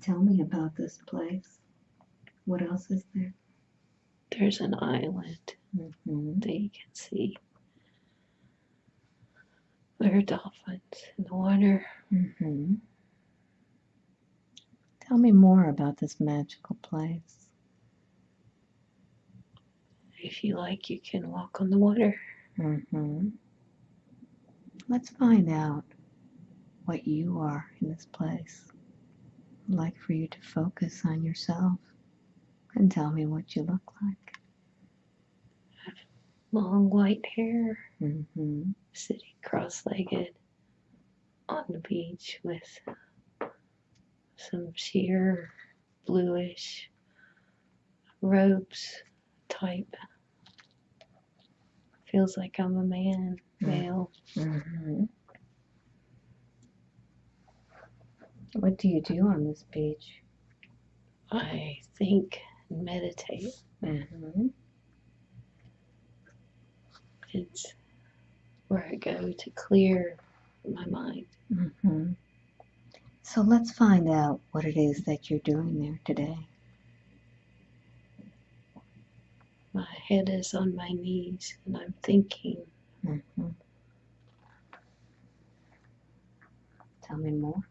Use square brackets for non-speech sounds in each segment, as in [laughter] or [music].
Tell me about this place. What else is there? There's an island Mm-hmm. that you can see. There are dolphins in the water. Mm-hmm. Tell me more about this magical place. If you like, you can walk on the water. Mm-hmm. Let's find out what you are in this place. I'd like for you to focus on yourself and tell me what you look like. Long white hair, Mm-hmm. sitting cross legged on the beach with some sheer bluish robes type. Feels like I'm a man, Mm. male. Mm-hmm. What do you do on this beach? I think and meditate. Mm-hmm. It's where I go to clear my mind. Mm-hmm. So let's find out what it is that you're doing there today. My head is on my knees and I'm thinking. Mm-hmm. Tell me more.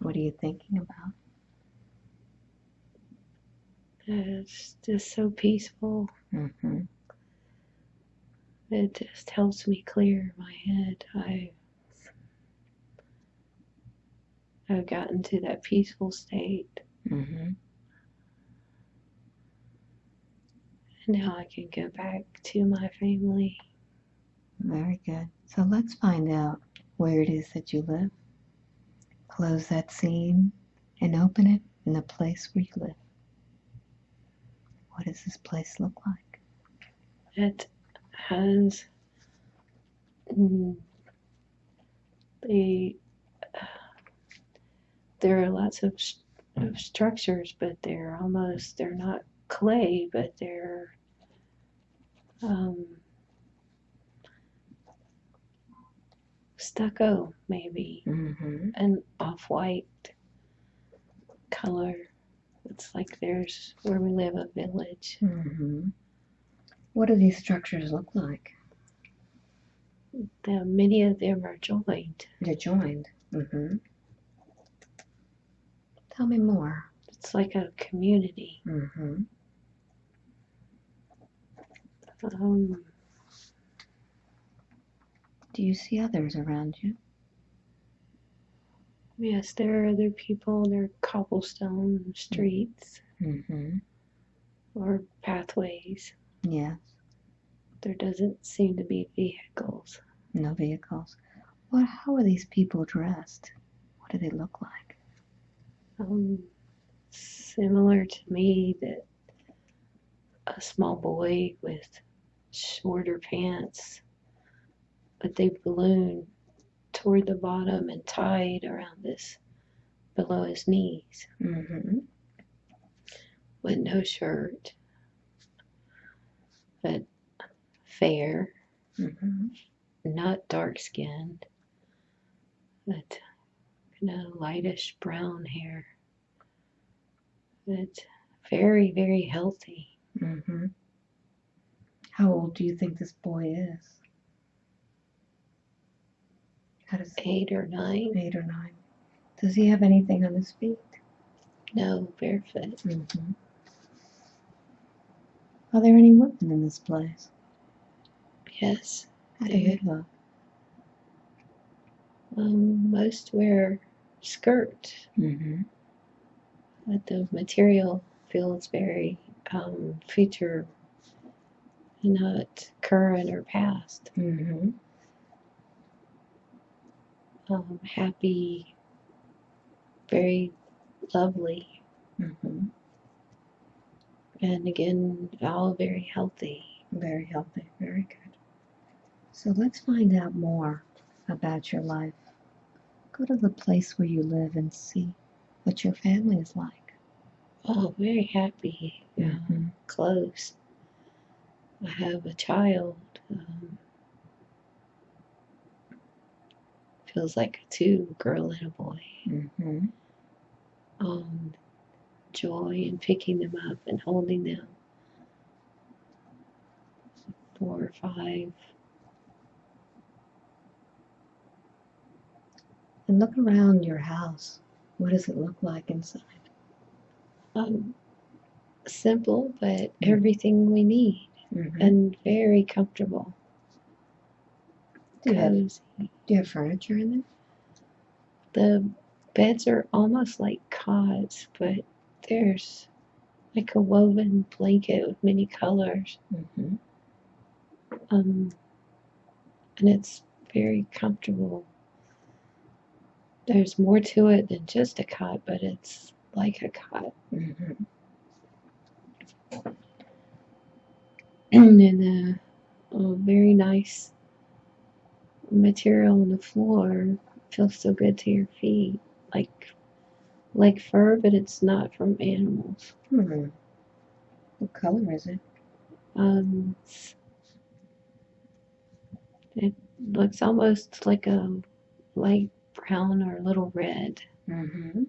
What are you thinking about? It's just so peaceful. Mm-hmm. It just helps me clear my head. I I've gotten to that peaceful state Mm-hmm. and now I can go back to my family. Very good. So let's find out where it is that you live. Close that scene and open it in the place where you live. What does this place look like? It has mm, the there are lots of, s- of structures, but they're almost they're not clay, but they're um, stucco maybe Mm-hmm. an off-white color. It's like there's where we live a village. Mm-hmm. What do these structures look like? The, many of them are joined. They're joined. Mm-hmm. Tell me more. It's like a community. Mm-hmm. Um, Do you see others around you? yes, there are other people. There are cobblestone streets Mm-hmm. or pathways. Yes. There doesn't seem to be vehicles. No vehicles. What? How are these people dressed? What do they look like? Um, similar to me, that a small boy with shorter pants, but they balloon toward the bottom and tied around this below his knees Mm-hmm. with no shirt, but fair, Mm-hmm. not dark skinned, but kind of lightish brown hair. But very, very healthy. Mm-hmm. How old do you think this boy is? Eight or nine, eight or nine? Does he have anything on his feet? no barefoot. Mm-hmm. Are there any women in this place? Yes, How do they look? um, most wear skirt, Mm-hmm. but the material feels very um, future, not current or past. Mm-hmm. Um, happy, very lovely, Mm-hmm. and again, all very healthy. Very healthy. Very good. So let's find out more about your life. Go to the place where you live and see what your family is like. Oh, very happy, uh, Mhm. close. I have a child. Um, feels like two a girl and a boy. Mm-hmm. Um, joy in picking them up and holding them. Four or five. And look around your house. What does it look like inside? Um, simple, but everything we need Mm-hmm. and very comfortable. Do you have Cozy. Do you have furniture in there? The beds are almost like cots, but there's like a woven blanket with many colors. Mm-hmm. Um, and it's very comfortable. There's more to it than just a cot, but it's like a cot. Mm-hmm. [clears throat] and then a, a very nice material on the floor. Feels so good to your feet. Like like fur, but it's not from animals. Hmm. What color is it? Um, it looks almost like a light brown or a little red. Mm-hmm.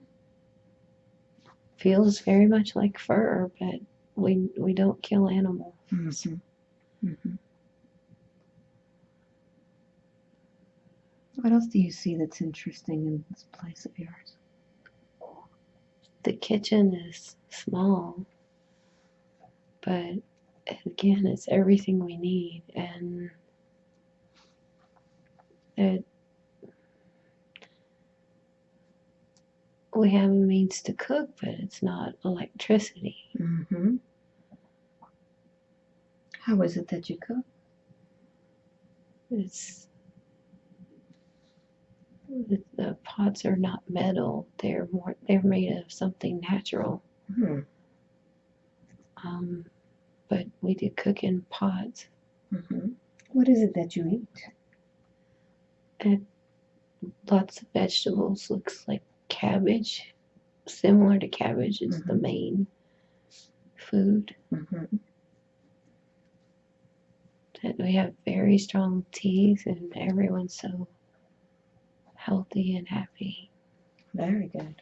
Feels very much like fur, but we we don't kill animals. Mm-hmm. Mm-hmm. What else do you see that's interesting in this place of yours? The kitchen is small, but again, it's everything we need, and it we have a means to cook, but it's not electricity. Mm-hmm. How is it that you cook? It's the, pots are not metal; they're more they're made of something natural. Hmm. Um, but we do cook in pots. Mm-hmm. What is it that you eat? Lots of vegetables. Looks like cabbage, similar to cabbage is the main food. Mm-hmm. And we have very strong teas, and everyone's so healthy and happy. Very good.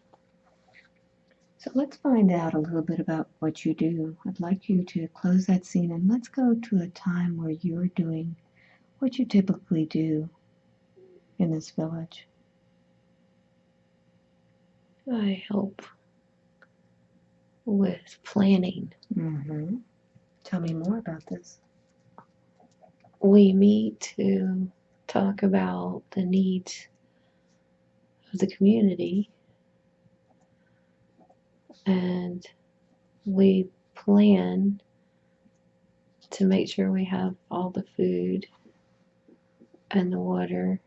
So let's find out a little bit about what you do. I'd like you to close that scene and let's go to a time where you're doing what you typically do in this village. I help with planning. Mm-hmm. Tell me more about this. We meet to talk about the needs of the community and we plan to make sure we have all the food and the water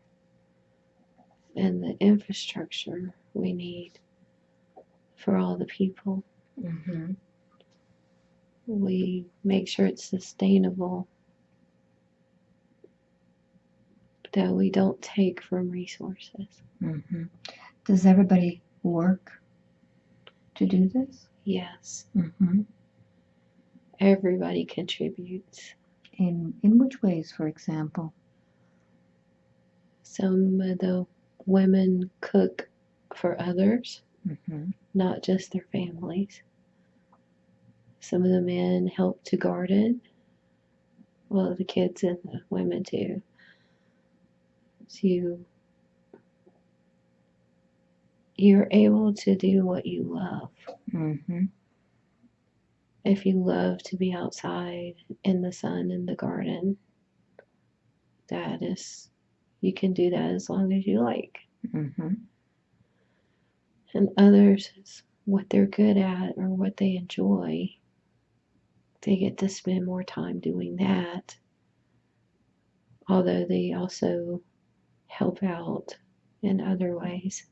and the infrastructure we need for all the people. Mm-hmm. We make sure it's sustainable, that we don't take from resources. Mm-hmm. Does everybody work to do this? Yes, Mm-hmm. everybody contributes. In in which ways, for example? Some of the women cook for others, Mm-hmm. not just their families. Some of the men help to garden. Well, the kids and the women too. You, you're able to do what you love. Mm-hmm. If you love to be outside in the sun in the garden, that is, you can do that as long as you like. Mm-hmm. and others what they're good at or what they enjoy. They get to spend more time doing that. Although they also help out in other ways.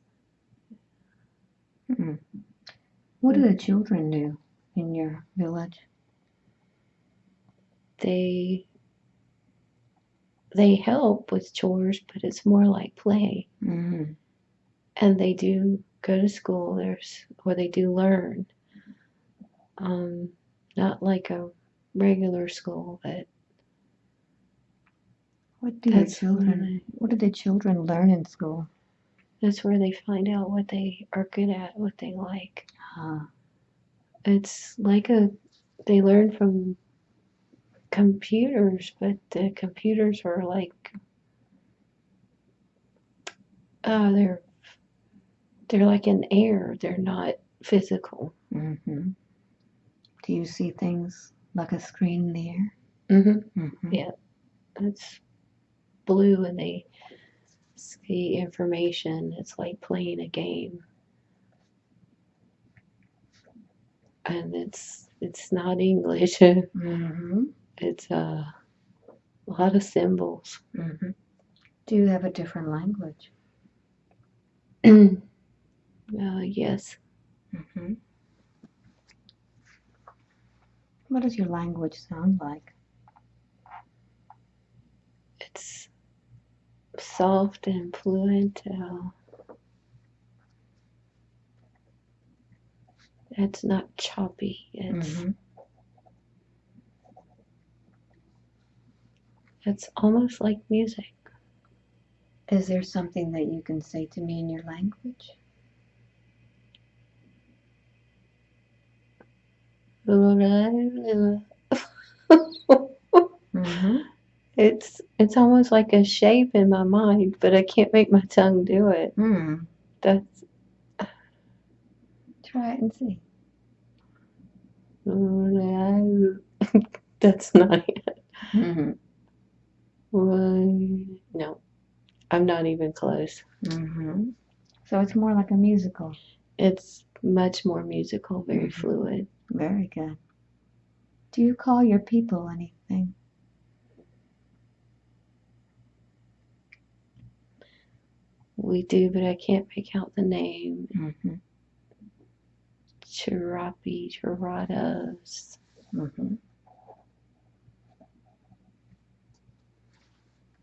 Mm. What do the children do in your village? They they help with chores, but it's more like play. Mm-hmm. And they do go to school. There's or they do learn. Um, not like a regular school, but What do That's where children? What do the children learn in school? that's where they find out what they are good at, what they like. Ah, It's like a they learn from computers, but the computers are like uh they're they're like in air. They're not physical. mm-hmm. Do you see things like a screen in the air? Mm-hmm. Mm-hmm. Yeah. It's blue and they see information. It's like playing a game. And it's it's not English. [laughs] Mm-hmm. it's uh, a lot of symbols. Mm-hmm. Do you have a different language? [clears throat] uh, yes. Mm-hmm. What does your language sound like? It's soft and fluent. Uh, it's not choppy. It's Mm-hmm. it's almost like music. Is there something that you can say to me in your language? [laughs] Mm-hmm. It's it's almost like a shape in my mind, but I can't make my tongue do it. Mm. That's [sighs] Try it and see. [laughs] that's not it. Mm-hmm. No, I'm not even close. Mm-hmm. So it's more like a musical. It's much more musical, very Mhm. fluid. Very good. Do you call your people anything? We do, but I can't make out the name. Mm-hmm. Chirapi, Chiradas. Mm-hmm.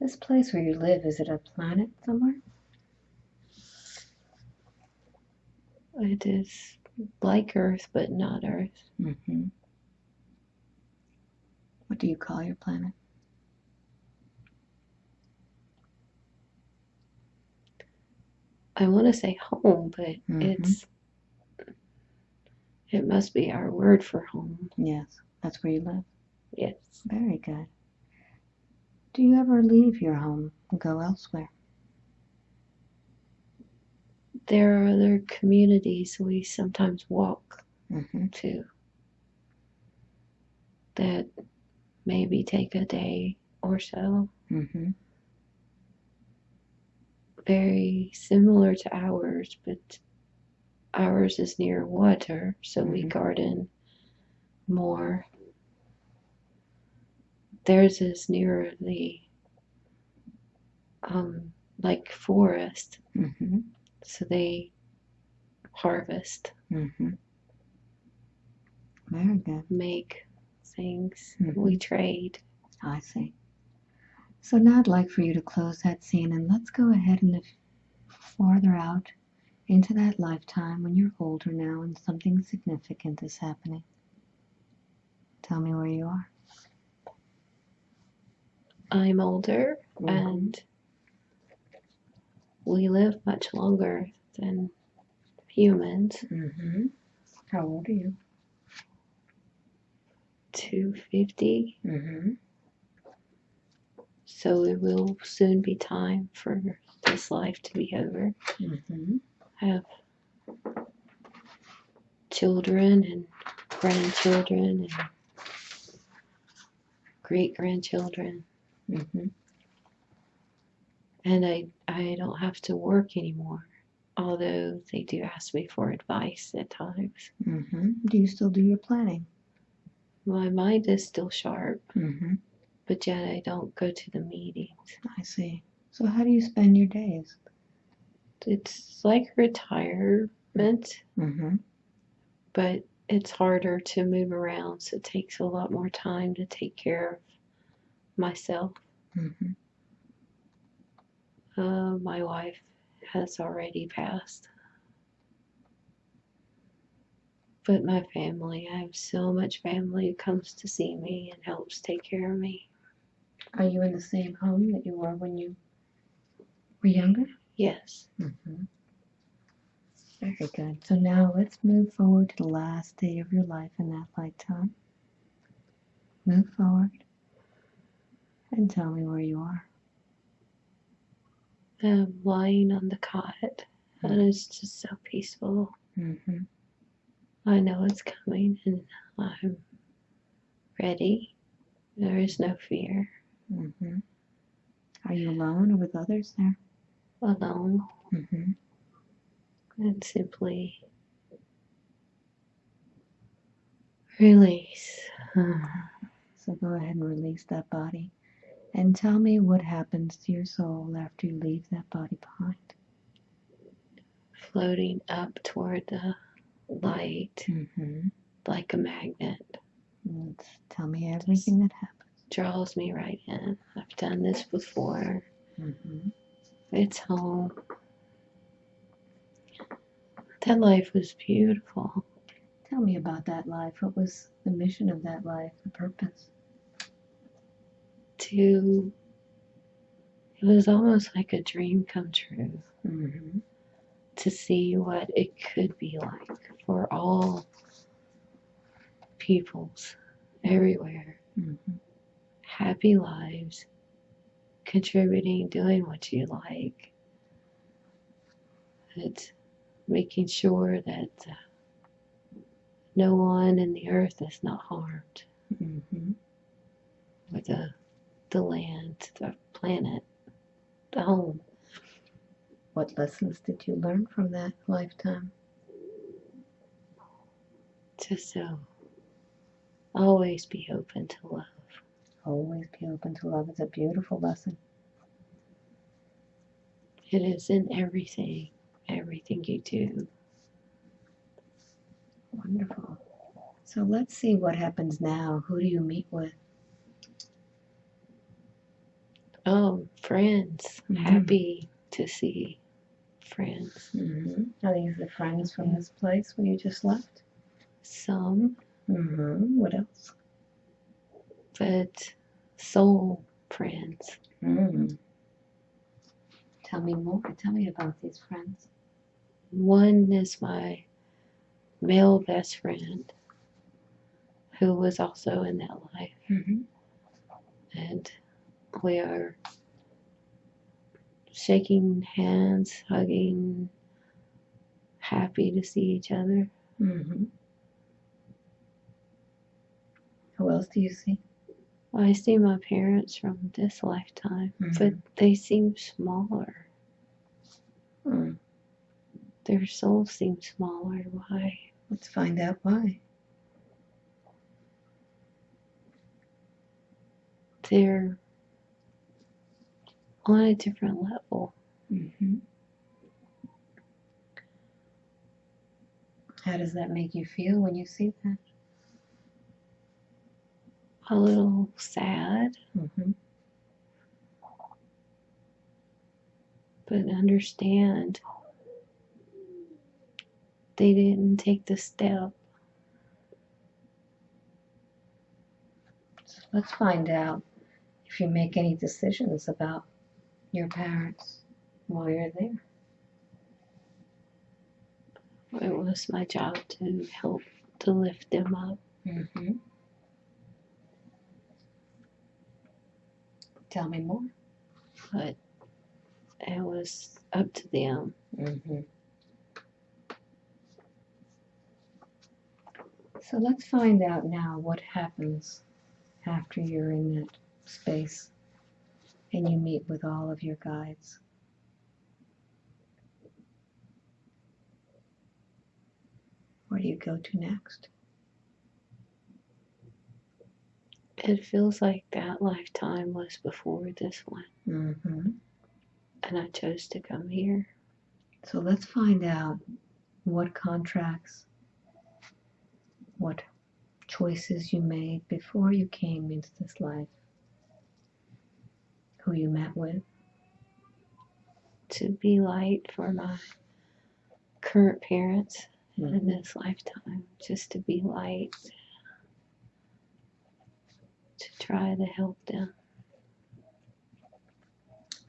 This place where you live, is it a planet somewhere? It is like Earth, but not Earth. Mm-hmm. What do you call your planet? I want to say home, but Mhm. it's it must be our word for home. Yes, that's where you live. Yes. Very good. Do you ever leave your home and go elsewhere? There are other communities we sometimes walk Mm-hmm. to that maybe take a day or so. Mm-hmm. Very similar to ours, but ours is near water, so we Mhm. garden more. Theirs is near the um, like forest, Mm-hmm. so they harvest, Mm-hmm. Very good. make things. We trade. I see. So now I'd like for you to close that scene and let's go ahead and if farther out into that lifetime when you're older now and something significant is happening. Tell me where you are. I'm older Mhm. and we live much longer than humans. Mm-hmm. How old are you? 250. Mm-hmm. So it will soon be time for this life to be over. Mm-hmm. have children and grandchildren and great grandchildren Mm-hmm. and I I don't have to work anymore although they do ask me for advice at times Mm-hmm. Do you still do your planning? my mind is still sharp Mm-hmm. But yet I don't go to the meetings I see. So how do you spend your days? it's like retirement Mm-hmm. but it's harder to move around so it takes a lot more time to take care of myself Mm-hmm. Uh, my wife has already passed. But my family, I have so much family who comes to see me and helps take care of me. Are you in the same home that you were when you were younger? Yes. Mm-hmm. Very good. So now let's move forward to the last day of your life in that lifetime. Move forward and tell me where you are. I'm lying on the cot, and it's just so peaceful. Mm-hmm. I know it's coming, and I'm ready. There is no fear. Mm-hmm. Are you alone or with others there? Alone Mm-hmm. and simply release. [sighs] So go ahead and release that body and tell me what happens to your soul after you leave that body behind. Floating up toward the light Mm-hmm. like a magnet. Let's Tell me everything that happens. Draws me right in. I've done this before. Mm-hmm. It's home. That life was beautiful. Tell me about that life. What was the mission of that life, the purpose? To it was almost like a dream come true Mm-hmm. to see what it could be like for all peoples everywhere. Mm-hmm. Happy lives, contributing, doing what you like. It's making sure that uh, no one in the earth is not harmed. Mm-hmm. or the the land, the planet, the home. What lessons did you learn from that lifetime? Just so always be open to love. Always be open to love. It's a beautiful lesson. It is in everything, everything you do. Wonderful. So let's see what happens now. Who do you meet with? Oh, friends, Mhm. happy to see friends. Mm-hmm. Are these the friends from this place where you just left? Some, Mm-hmm. What else? but soul friends. Mm. Tell me more. Tell me about these friends. One is my male best friend who was also in that life. Mm-hmm. and we are shaking hands, hugging, happy to see each other. Mm-hmm. Who else do you see? I see my parents from this lifetime, but Mhm. they seem smaller. Mm. Their souls seem smaller. Why? Let's find out why. They're on a different level. Mm-hmm. How does that make you feel when you see that? A little sad, Mm-hmm. but understand they didn't take the step So let's find out if you make any decisions about your parents while you're there. It was my job to help to lift them up. Mm-hmm. Tell me more. but it was up to them. Mm-hmm. So let's find out now what happens after you're in that space and you meet with all of your guides. Where do you go to next? It feels like that lifetime was before this one, Mm-hmm. and I chose to come here. So let's find out what contracts, what choices you made before you came into this life, who you met with. To be light for my current parents in Mhm. this lifetime, just to be light, to try to help them.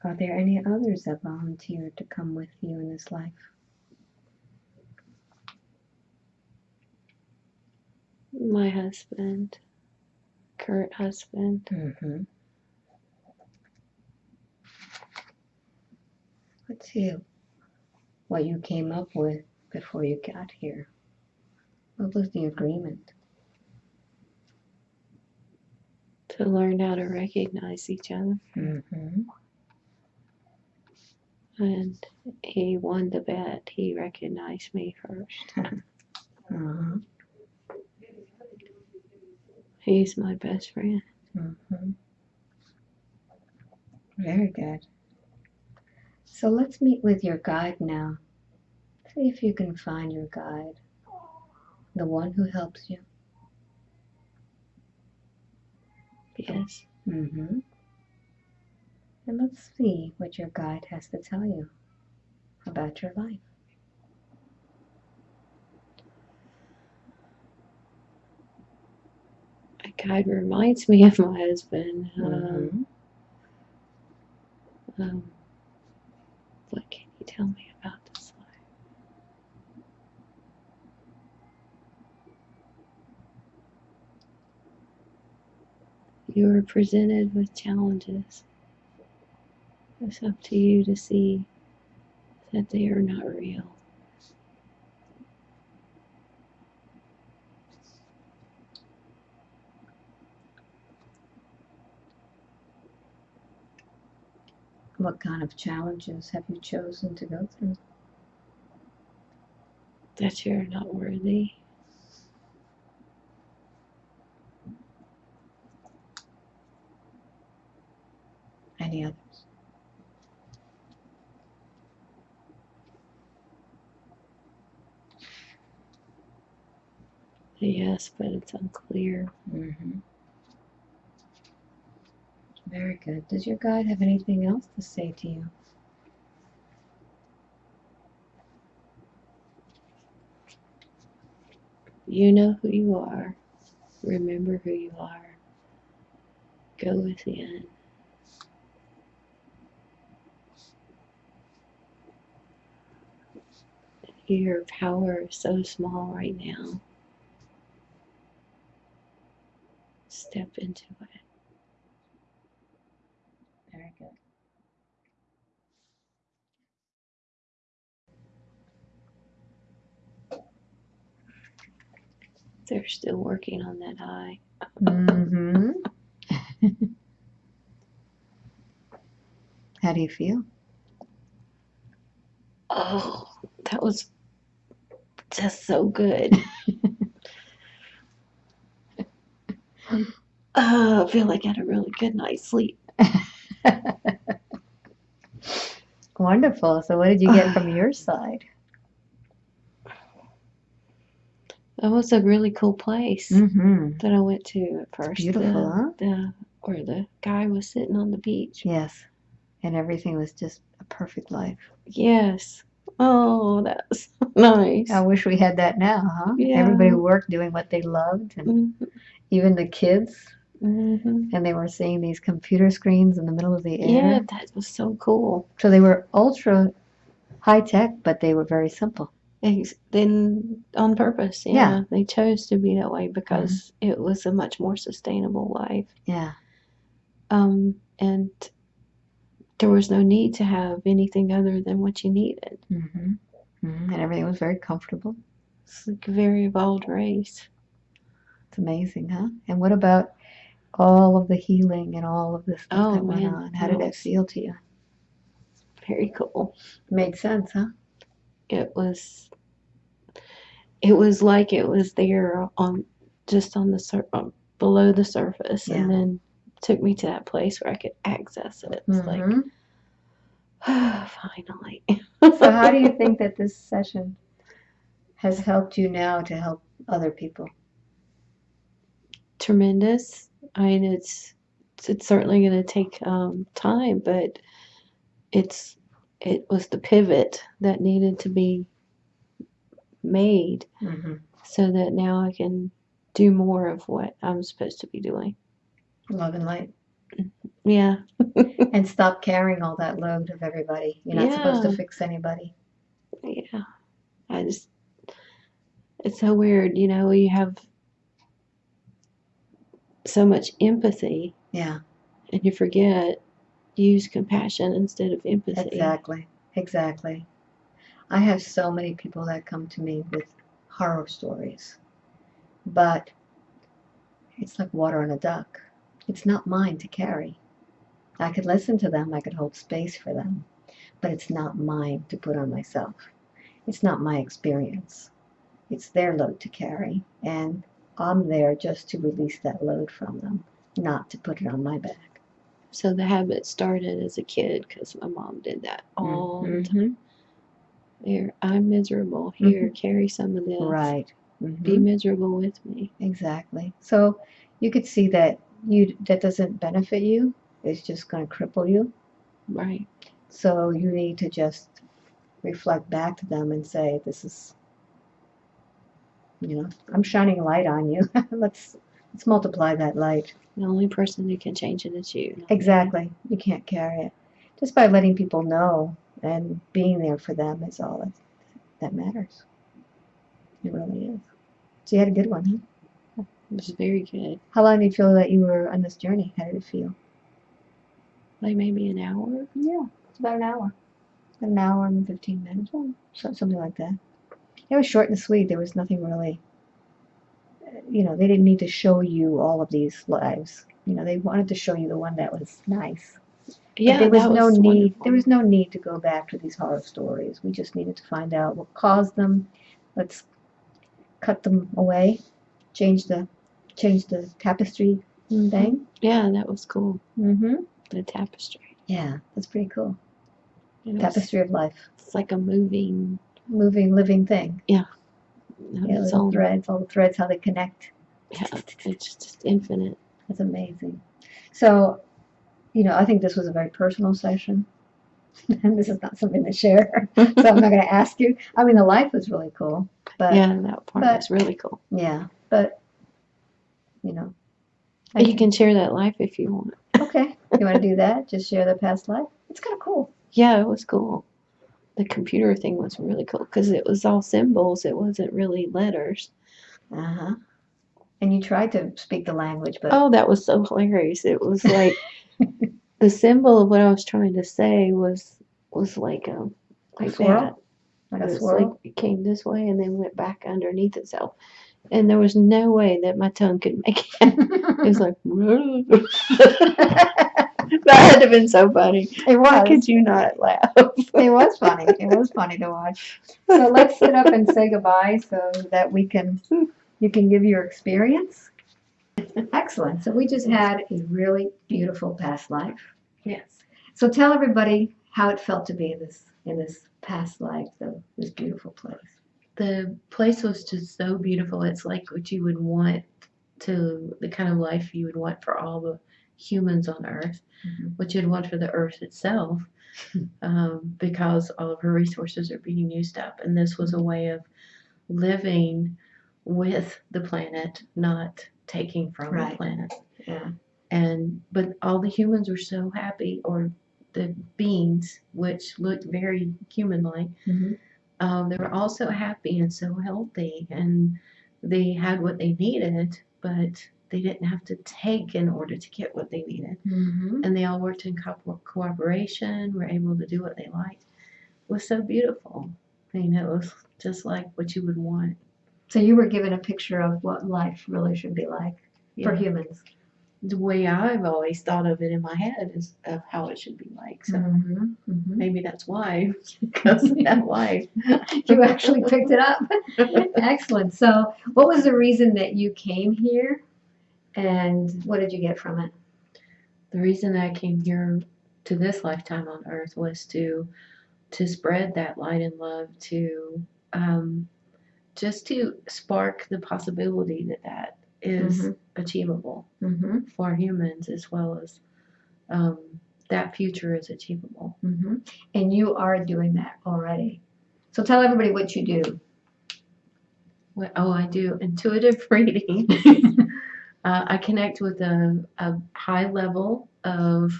Are there any others that volunteered to come with you in this life? My husband, current husband. Mm-hmm. Let's see what you came up with before you got here. What was the agreement? To learn how to recognize each other. Mm-hmm. And he won the bet. He recognized me first. [laughs] Uh-huh. He's my best friend. Mm-hmm. Very good. So let's meet with your guide now. See if you can find your guide, the one who helps you. Yes. Mm-hmm. And let's see what your guide has to tell you about your life. My guide reminds me of my husband. Um, Mhm. um, what can you tell me about this life? You are presented with challenges. It's up to you to see that they are not real. What kind of challenges have you chosen to go through? That you're not worthy. Any others? Yes, but it's unclear. Mm-hmm. Very good. Does your guide have anything else to say to you? You know who you are. Remember who you are. Go within. Your power is so small right now. Step into it. Very good. They're still working on that eye. Mm-hmm. [laughs] How do you feel? Oh, that was just so good. [laughs] Oh, I feel like I had a really good night's sleep. [laughs] Wonderful. So, what did you get from your [sighs] side? That was a really cool place Mm-hmm. that I went to at first. beautiful, the, huh? the where the guy was sitting on the beach. Yes. And everything was just a perfect life. Yes. Oh, that's [laughs] nice. I wish we had that now, huh? Yeah. Everybody worked doing what they loved, and Mhm, even the kids, mhm. and they were seeing these computer screens in the middle of the air. Yeah, that was so cool. So they were ultra high tech, but they were very simple. Ex- Then on purpose, yeah, Yeah. they chose to be that way because it was a much more sustainable life. Yeah. Um, and there was no need to have anything other than what you needed. Mm-hmm. hmm And everything was very comfortable. It's like a very evolved race. It's amazing, huh? And what about all of the healing and all of this stuff Oh, that went man, on? How did it was- feel to you? Very cool. Made sense, huh? It was. It was like it was there on just on the sur- um, below the surface, Yeah. and then took me to that place where I could access it. It's like, Mhm. [sighs] finally. So, [laughs] how do you think that this session has helped you now to help other people? tremendous. I mean, it's it's certainly going to take um, time, but it's it was the pivot that needed to be made Mm-hmm. so that now I can do more of what I'm supposed to be doing. Love and light. Yeah. [laughs] and stop carrying all that load of everybody. You're not supposed to fix anybody. Yeah. I just, it's so weird, you know, you have so much empathy Yeah, and you forget use compassion instead of empathy. exactly. Exactly. I have so many people that come to me with horror stories, but it's like water on a duck. It's not mine to carry. I could listen to them, I could hold space for them, but it's not mine to put on myself. It's not my experience. It's their load to carry, and I'm there just to release that load from them, not to put it on my back. So the habit started as a kid because my mom did that mm-hmm. all the mm-hmm. time. Here, I'm miserable. Mm-hmm. Here, carry some of this. Right. Mhm. Be miserable with me. Exactly. So you could see that you that doesn't benefit you. It's just going to cripple you. Right. So you need to just reflect back to them and say, "This is, you know, I'm shining a light on you. [laughs] let's let's multiply that light." The only person who can change it is you. me. Exactly. You can't carry it. Just by letting people know and being there for them is all that, that matters. It really is. So you had a good one, huh? It was very good. How long did you feel that you were on this journey? How did it feel? Like maybe an hour. Yeah, it's about an hour. An hour and 15 minutes, or so, something like that. It was short and sweet. There was nothing really, you know, they didn't need to show you all of these lives. You know, they wanted to show you the one that was nice. But Yeah, there was no was need. wonderful. There was no need to go back to these horror stories. We just needed to find out what caused them. Let's cut them away. Change the, change the tapestry Mhm. thing. Yeah, that was cool. Mm-hmm. The tapestry. Yeah, that's pretty cool. It was- Tapestry of life, It's like a moving. Moving, living thing. Yeah, Yeah, it's the all, threads, all the threads, how they connect. yeah, it's just infinite. That's amazing. So, you know, I think this was a very personal session. And [laughs] this is not something to share. so I'm not going [laughs] to ask you. I mean, the life was really cool. But yeah, that part but- was really cool. Yeah, but, you know. I You can share that life if you want. Okay. You want to [laughs] do that? Just share the past life? It's kind of cool. Yeah, it was cool. The computer thing was really cool because it was all symbols. It wasn't really letters. Uh huh. And you tried to speak the language, but. Oh, that was so hilarious. It was [laughs] like the symbol of what I was trying to say was was like um like swirl? that. Like It a was swirl? like it came this way and then went back underneath itself. And there was no way that my tongue could make it. [laughs] It was like [laughs] [laughs] that had to have been so funny. it Why was. could you not laugh? It was funny. It was funny to watch. So let's sit up and say goodbye so that we can you can give your experience. Excellent. So we just had a really beautiful past life. Yes. So tell everybody how it felt to be in this in this past life, though, this beautiful place. the place was just so beautiful. It's like what you would want to the kind of life you would want for all the humans on Earth, Mhm. what you'd want for the Earth itself, [laughs] um, because all of her resources are being used up. And this was a way of living with the planet, not taking from Right. the planet. Yeah. And but all the humans were so happy, or the beings, which looked very human-like mm-hmm. um, they were all so happy and so healthy and they had what they needed but they didn't have to take in order to get what they needed Mm-hmm. and they all worked in co- cooperation were able to do what they liked it was so beautiful I mean, it was just like what you would want So you were given a picture of what life really should be like for humans. the way i've always thought of it in my head is of how it should be like so Mm-hmm. Mm-hmm. maybe that's why [laughs] because that life [laughs] you actually picked it up. [laughs] Excellent. So, what was the reason that you came here, and what did you get from it? the reason I came here to this lifetime on earth was to to spread that light and love to um, just to spark the possibility that that is Mhm. achievable Mm-hmm. for humans as well as um, that future is achievable. Mm-hmm. And you are doing that already. So tell everybody what you do. What, oh, I do intuitive [laughs] reading. [laughs] Uh, I connect with a, a high level of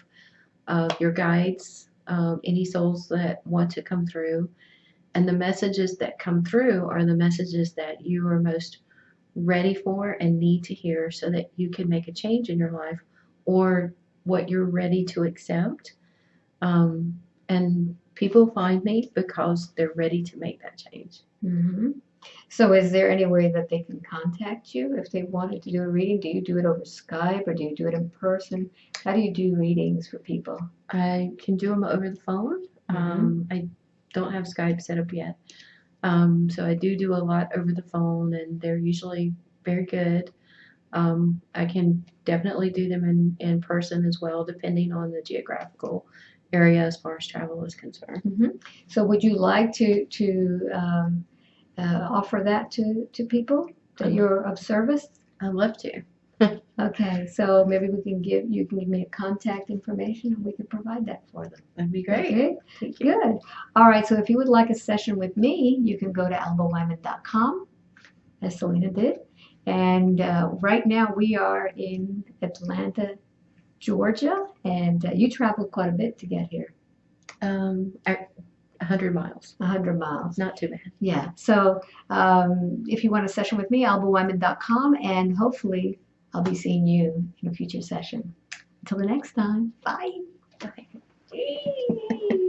of your guides, um, any souls that want to come through, and the messages that come through are the messages that you are most ready for and need to hear, so that you can make a change in your life, or what you're ready to accept. Um, and people find me because they're ready to make that change. hmm So is there any way that they can contact you if they wanted to do a reading? Do you do it over Skype or do you do it in person? How do you do readings for people? I can do them over the phone. Mhm. Um, I don't have Skype set up yet. Um, so I do do a lot over the phone, and they're usually very good. Um, I can definitely do them in, in person as well, depending on the geographical area as far as travel is concerned. So would you like to to um, offer that to to people that you're of service? I'd love to. [laughs] Okay, so maybe we can give you can give me a contact information and we can provide that for them. That'd be great. Okay, Thank you. good. All right, so if you would like a session with me, you can go to albawyman.com, as Selena did. And uh, right now we are in Atlanta, Georgia, and uh, you traveled quite a bit to get here, Um, a 100 miles. 100 miles. Not too bad. Yeah, so um, if you want a session with me, albawyman.com, and hopefully I'll be seeing you in a future session. Until the next time, bye. Yay.